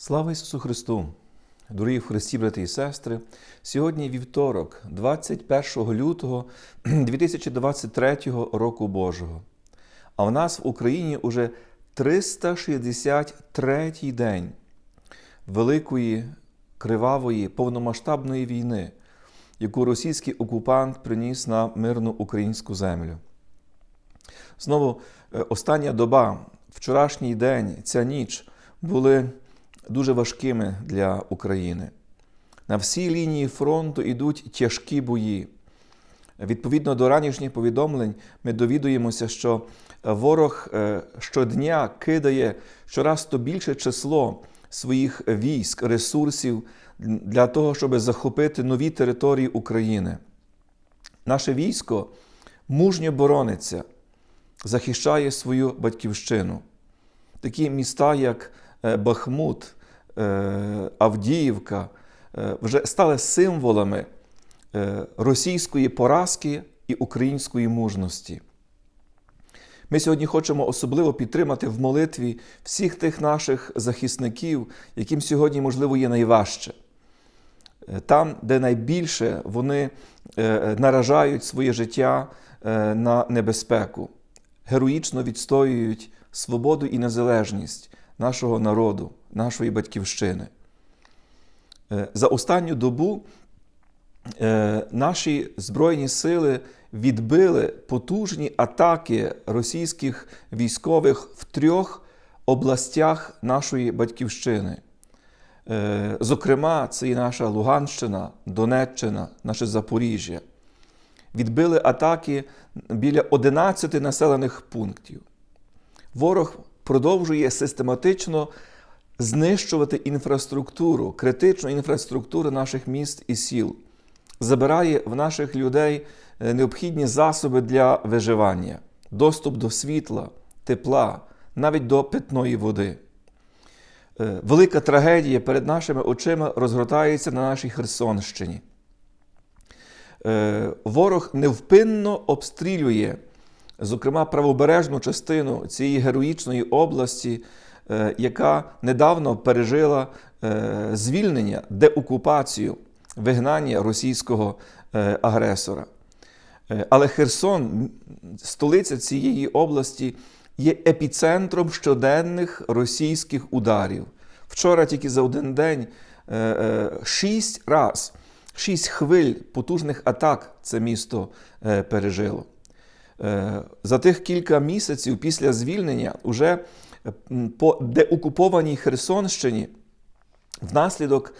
Слава Ісусу Христу! Дорогі в Христі, брати і сестри! Сьогодні вівторок, 21 лютого 2023 року Божого. А в нас в Україні уже 363 день великої, кривавої, повномасштабної війни, яку російський окупант приніс на мирну українську землю. Знову е, остання доба, вчорашній день, ця ніч були дуже важкими для України. На всій лінії фронту йдуть тяжкі бої. Відповідно до ранішніх повідомлень, ми довідуємося, що ворог е, щодня кидає щораз то більше число своїх військ, ресурсів для того, щоб захопити нові території України. Наше військо мужньо борониться, захищає свою батьківщину. Такі міста, як е, Бахмут, Авдіївка, е, вже стали символами російської поразки і української мужності. Ми сьогодні хочемо особливо підтримати в молитві всіх тих наших захисників, яким сьогодні, можливо, є найважче. Там, де найбільше вони наражають своє життя на небезпеку, героїчно відстоюють свободу і незалежність нашого народу, нашої батьківщини. За останню добу наші Збройні сили відбили потужні атаки російських військових в трьох областях нашої батьківщини. Зокрема, це і наша Луганщина, Донеччина, наше Запоріжжя. Відбили атаки біля 11 населених пунктів. Ворог продовжує систематично знищувати інфраструктуру, критичну інфраструктуру наших міст і сіл, забирає в наших людей необхідні засоби для виживання, доступ до світла, тепла, навіть до питної води. Велика трагедія перед нашими очима розгортається на нашій Херсонщині. Ворог невпинно обстрілює, зокрема, правобережну частину цієї героїчної області, яка недавно пережила звільнення, деокупацію, вигнання російського агресора. Але Херсон, столиця цієї області, є епіцентром щоденних російських ударів. Вчора тільки за один день шість раз, шість хвиль потужних атак це місто пережило. За тих кілька місяців після звільнення уже по деокупованій Херсонщині внаслідок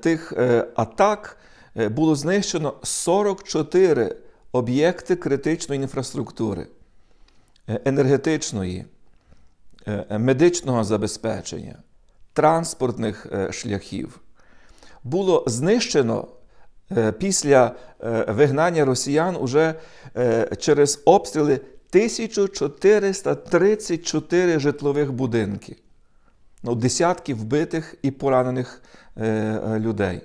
тих атак було знищено 44 об'єкти критичної інфраструктури, енергетичної, медичного забезпечення, транспортних шляхів. Було знищено після вигнання росіян уже через обстріли 1434 житлових будинки, ну, десятки вбитих і поранених людей.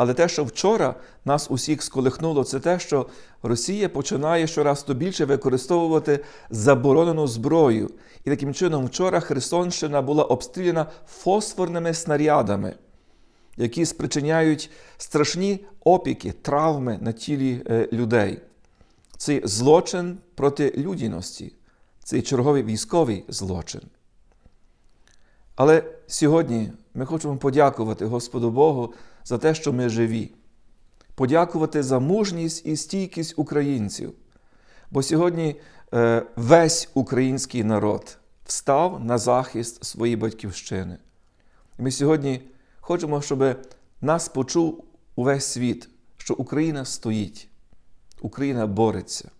Але те, що вчора нас усіх сколихнуло, це те, що Росія починає щораз то більше використовувати заборонену зброю. І таким чином, вчора Херсонщина була обстріляна фосфорними снарядами, які спричиняють страшні опіки, травми на тілі людей. Це злочин проти людяності, це черговий військовий злочин. Але сьогодні ми хочемо подякувати Господу Богу за те, що ми живі, подякувати за мужність і стійкість українців. Бо сьогодні весь український народ встав на захист своєї батьківщини. Ми сьогодні хочемо, щоб нас почув увесь світ, що Україна стоїть, Україна бореться,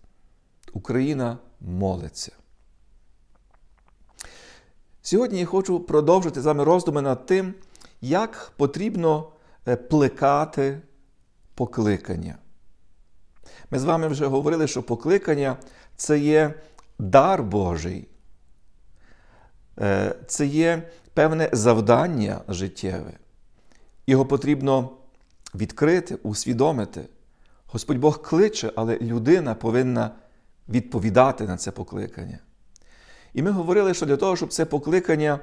Україна молиться. Сьогодні я хочу продовжити з вами роздуми над тим, як потрібно плекати покликання. Ми з вами вже говорили, що покликання це є дар Божий, це є певне завдання життєве. Його потрібно відкрити, усвідомити. Господь Бог кличе, але людина повинна відповідати на це покликання. І ми говорили, що для того, щоб це покликання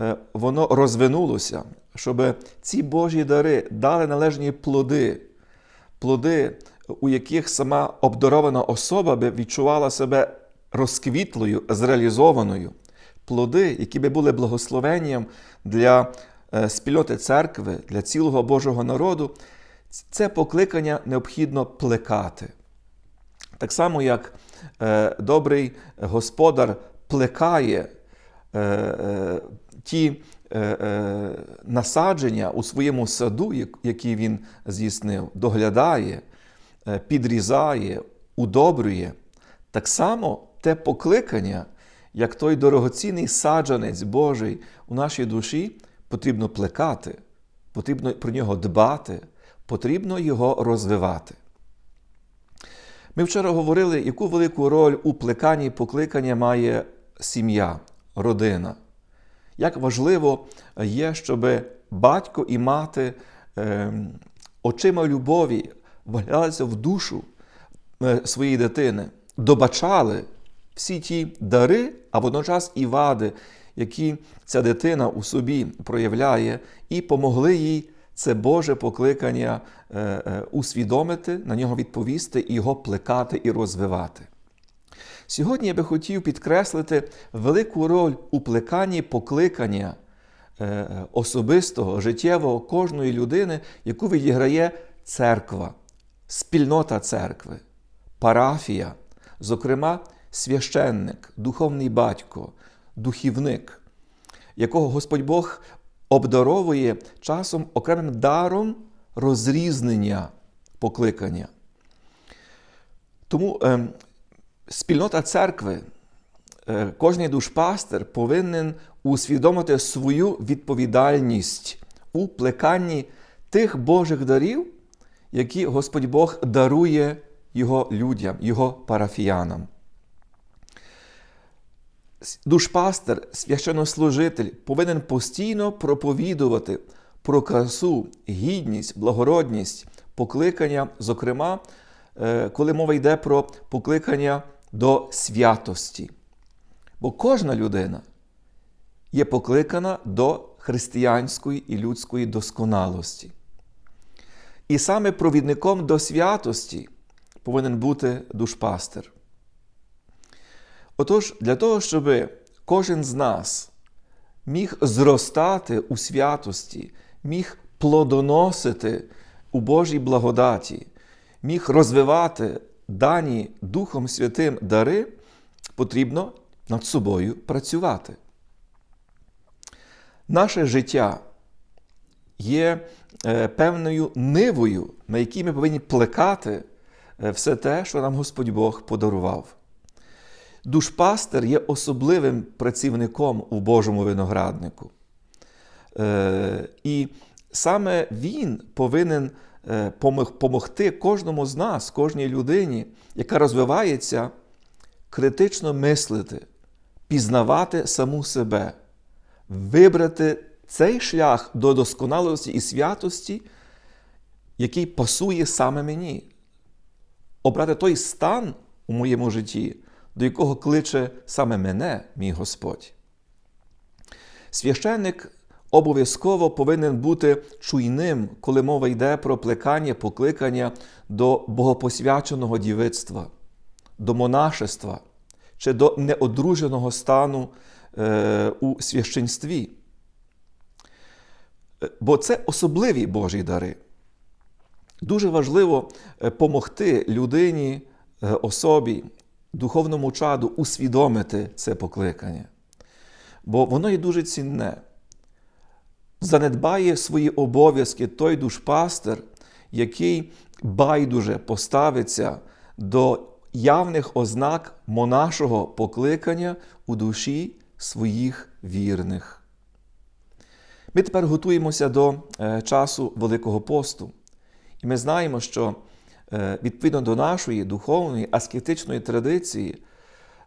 е, воно розвинулося, щоб ці Божі дари дали належні плоди, плоди, у яких сама обдарована особа би відчувала себе розквітлою, зреалізованою, плоди, які би були благословенням для спільноти церкви, для цілого Божого народу, це покликання необхідно плекати. Так само, як е, добрий господар плекає е, е, ті е, е, насадження у своєму саду, як- які він здійснив, доглядає, е, підрізає, удобрює. Так само те покликання, як той дорогоцінний саджанець Божий у нашій душі, потрібно плекати, потрібно про нього дбати, потрібно його розвивати. Ми вчора говорили, яку велику роль у плеканні покликання має сім'я, родина. Як важливо є, щоб батько і мати е, очима любові вглядалися в душу е, своєї дитини, добачали всі ті дари, а водночас і вади, які ця дитина у собі проявляє, і помогли їй це Боже покликання е, е, усвідомити, на нього відповісти, і його плекати і розвивати. Сьогодні я би хотів підкреслити велику роль у плеканні покликання е, особистого, життєвого кожної людини, яку відіграє церква, спільнота церкви, парафія, зокрема, священник, духовний батько, духівник, якого Господь Бог обдаровує часом окремим даром розрізнення покликання. Тому е, спільнота церкви, е, кожний душпастер повинен усвідомити свою відповідальність у плеканні тих Божих дарів, які Господь Бог дарує його людям, його парафіянам. Душпастер, священнослужитель повинен постійно проповідувати про красу, гідність, благородність, покликання, зокрема, е, коли мова йде про покликання до святості. Бо кожна людина є покликана до християнської і людської досконалості. І саме провідником до святості повинен бути душпастер. Отож, для того, щоб кожен з нас міг зростати у святості, міг плодоносити у Божій благодаті, міг розвивати дані Духом Святим дари, потрібно над собою працювати. Наше життя є е, певною нивою, на якій ми повинні плекати е, все те, що нам Господь Бог подарував. Душпастер є особливим працівником у Божому винограднику. Е, І саме він повинен е, помогти кожному з нас, кожній людині, яка розвивається, критично мислити, пізнавати саму себе, вибрати цей шлях до досконалості і святості, який пасує саме мені. Обрати той стан у моєму житті, до якого кличе саме мене, мій Господь. Священник обов'язково повинен бути чуйним, коли мова йде про плекання, покликання до богопосвяченого дівицтва, до монашества чи до неодруженого стану е, у священстві. Бо це особливі Божі дари. Дуже важливо допомогти людині, особі, духовному чаду усвідомити це покликання. Бо воно є дуже цінне. Занедбає свої обов'язки той душпастер, який байдуже поставиться до явних ознак монашого покликання у душі своїх вірних. Ми тепер готуємося до часу Великого посту. І ми знаємо, що відповідно до нашої духовної аскетичної традиції,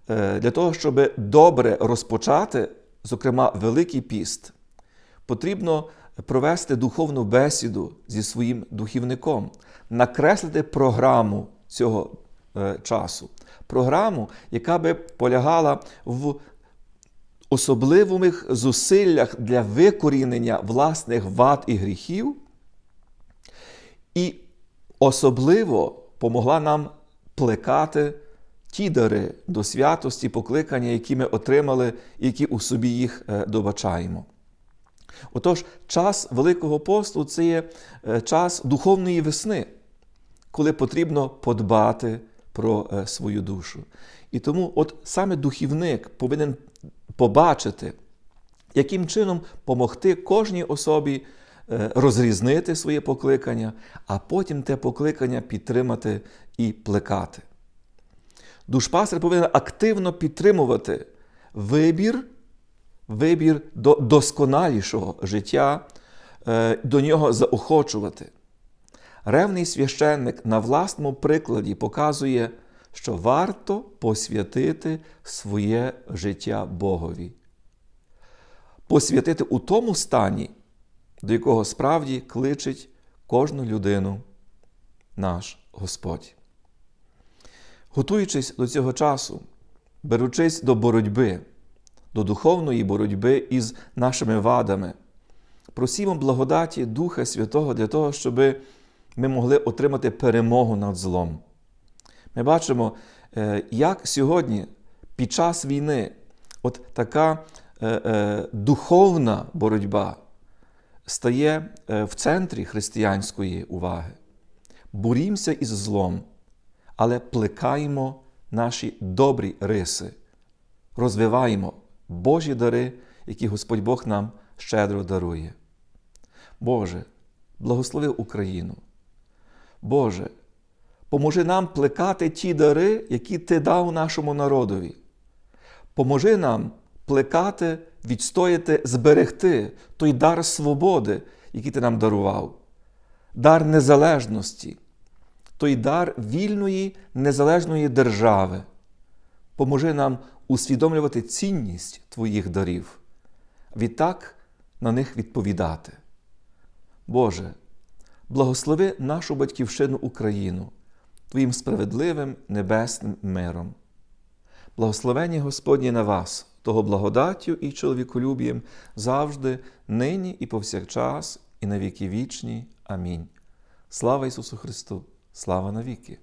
для того, щоб добре розпочати, зокрема, Великий піст, потрібно провести духовну бесіду зі своїм духівником, накреслити програму цього часу. Програму, яка би полягала в особливих зусиллях для викорінення власних вад і гріхів, і особливо помогла нам плекати ті дари до святості, покликання, які ми отримали, які у собі їх е, добачаємо. Отож, час Великого посту це є е, час духовної весни, коли потрібно подбати про е, свою душу. І тому, от саме духівник повинен побачити, яким чином помогти кожній особі розрізнити своє покликання, а потім те покликання підтримати і плекати. Душпастер повинен активно підтримувати вибір, вибір до досконалішого життя, е, до нього заохочувати. Ревний священник на власному прикладі показує, що варто посвятити своє життя Богові. Посвятити у тому стані, до якого справді кличить кожну людину наш Господь. Готуючись до цього часу, беручись до боротьби, до духовної боротьби із нашими вадами, просімо благодаті Духа Святого для того, щоб ми могли отримати перемогу над злом. Ми бачимо, е, як сьогодні, під час війни, от така е, е, духовна боротьба стає в центрі християнської уваги. Борімося із злом, але плекаємо наші добрі риси, розвиваємо Божі дари, які Господь Бог нам щедро дарує. Боже, благослови Україну. Боже, поможи нам плекати ті дари, які Ти дав нашому народові. Поможи нам плекати, відстояти, зберегти той дар свободи, який Ти нам дарував, дар незалежності, той дар вільної незалежної держави. Поможи нам усвідомлювати цінність Твоїх дарів, відтак на них відповідати. Боже, благослови нашу батьківщину Україну Твоїм справедливим небесним миром. Благословення Господнє на вас, того благодаттю і чоловіколюбієм завжди, нині і повсякчас, і на віки вічні. Амінь. Слава Ісусу Христу! Слава навіки!